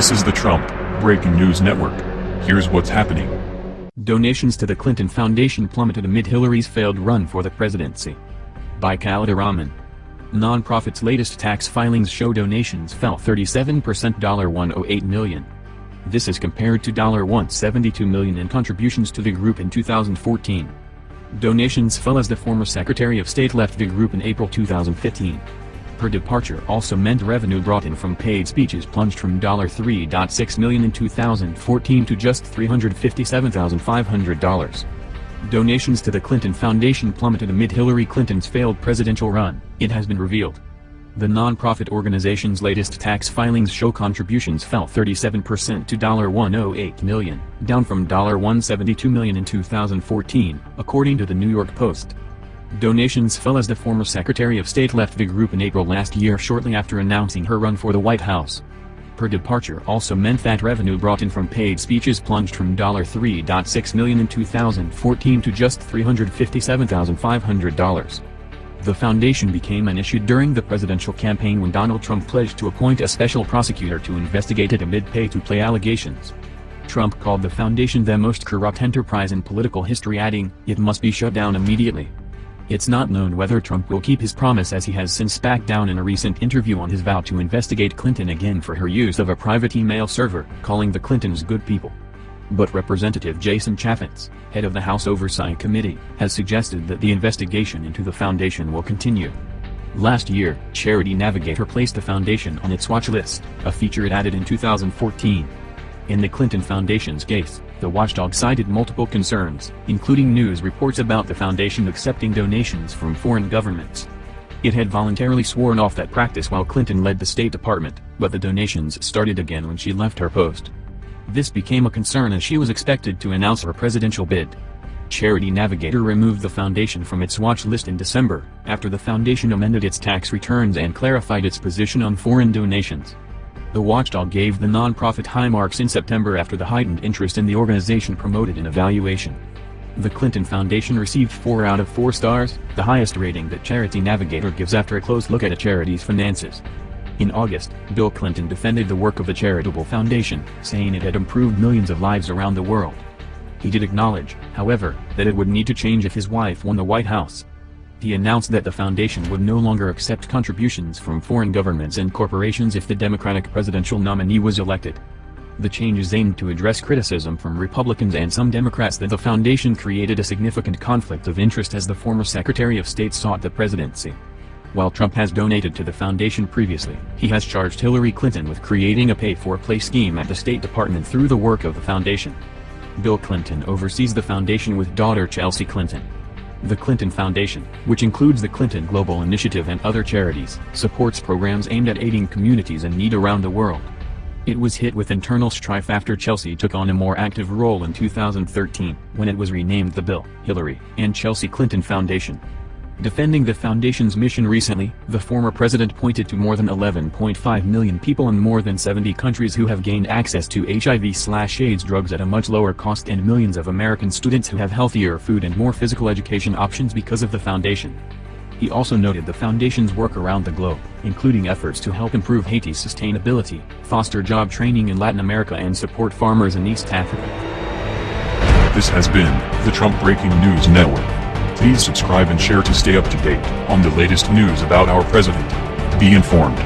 This is the Trump Breaking News Network. Here's what's happening. Donations to the Clinton Foundation plummeted amid Hillary's failed run for the presidency. By Khaleda Rahman. Nonprofit's latest tax filings show donations fell 37% 108 million. This is compared to 172 million in contributions to the group in 2014. Donations fell as the former Secretary of State left the group in April 2015. Her departure also meant revenue brought in from paid speeches plunged from 3.6 million in 2014 to just $357,500. Donations to the Clinton Foundation plummeted amid Hillary Clinton's failed presidential run, it has been revealed. The nonprofit organization's latest tax filings show contributions fell 37% to 108 million, down from 172 million in 2014, according to the New York Post. Donations fell as the former Secretary of State left the group in April last year shortly after announcing her run for the White House. Her departure also meant that revenue brought in from paid speeches plunged from $3.6 million in 2014 to just $357,500. The foundation became an issue during the presidential campaign when Donald Trump pledged to appoint a special prosecutor to investigate it amid pay-to-play allegations. Trump called the foundation the most corrupt enterprise in political history adding, it must be shut down immediately. It's not known whether Trump will keep his promise as he has since backed down in a recent interview on his vow to investigate Clinton again for her use of a private email server, calling the Clintons good people. But Representative Jason Chaffetz, head of the House Oversight Committee, has suggested that the investigation into the foundation will continue. Last year, Charity Navigator placed the foundation on its watch list, a feature it added in 2014. In the Clinton Foundation's case, the watchdog cited multiple concerns, including news reports about the foundation accepting donations from foreign governments. It had voluntarily sworn off that practice while Clinton led the State Department, but the donations started again when she left her post. This became a concern as she was expected to announce her presidential bid. Charity Navigator removed the foundation from its watch list in December, after the foundation amended its tax returns and clarified its position on foreign donations. The watchdog gave the nonprofit high marks in September after the heightened interest in the organization promoted an evaluation. The Clinton Foundation received 4 out of 4 stars, the highest rating that Charity Navigator gives after a close look at a charity's finances. In August, Bill Clinton defended the work of the charitable foundation, saying it had improved millions of lives around the world. He did acknowledge, however, that it would need to change if his wife won the White House. He announced that the foundation would no longer accept contributions from foreign governments and corporations if the Democratic presidential nominee was elected. The changes aimed to address criticism from Republicans and some Democrats that the foundation created a significant conflict of interest as the former Secretary of State sought the presidency. While Trump has donated to the foundation previously, he has charged Hillary Clinton with creating a pay-for-play scheme at the State Department through the work of the foundation. Bill Clinton oversees the foundation with daughter Chelsea Clinton. The Clinton Foundation, which includes the Clinton Global Initiative and other charities, supports programs aimed at aiding communities in need around the world. It was hit with internal strife after Chelsea took on a more active role in 2013, when it was renamed the Bill, Hillary, and Chelsea Clinton Foundation. Defending the foundation's mission recently, the former president pointed to more than 11.5 million people in more than 70 countries who have gained access to HIV-AIDS drugs at a much lower cost and millions of American students who have healthier food and more physical education options because of the foundation. He also noted the foundation's work around the globe, including efforts to help improve Haiti's sustainability, foster job training in Latin America and support farmers in East Africa. This has been the Trump Breaking News Network. Please subscribe and share to stay up to date on the latest news about our president. Be informed.